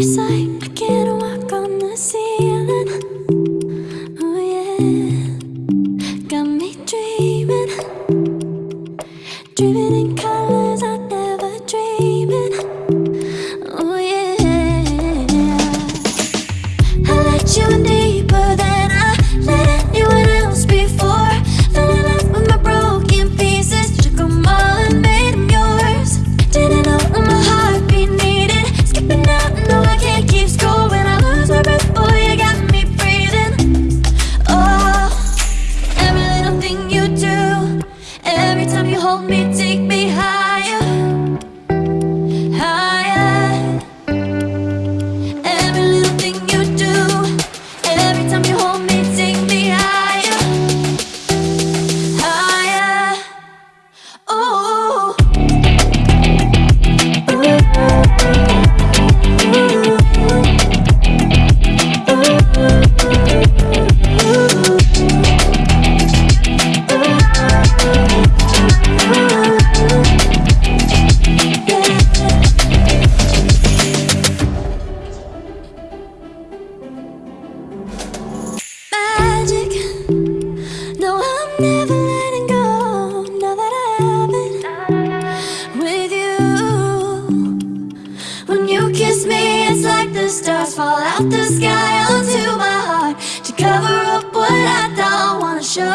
It's like I can't walk on the ceiling. Oh yeah, got me dreaming, dreaming in colors I never dreamed. Oh yeah, I let you in the stars fall out the sky onto my heart to cover up what I don't wanna show.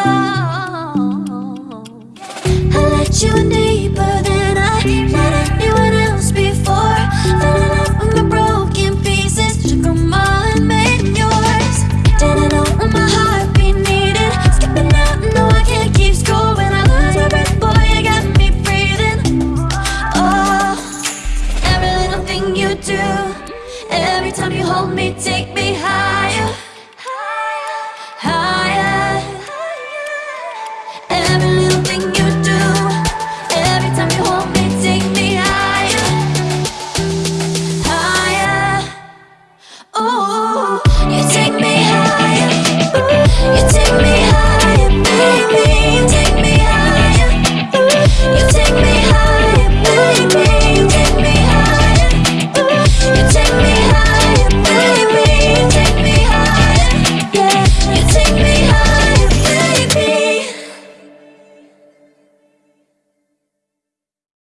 I let you in deeper than I let anyone else before. Fell in love with my broken pieces, took them all and made yours. Didn't know what my heartbeat needed. Skipping out, no, I can't keep score when I lose my breath. Boy, you got me breathing. Oh, every little thing you do, Every time you hold me, take me higher Higher, higher. Every little thing you do Every time you hold me, take me higher Higher you take me higher you take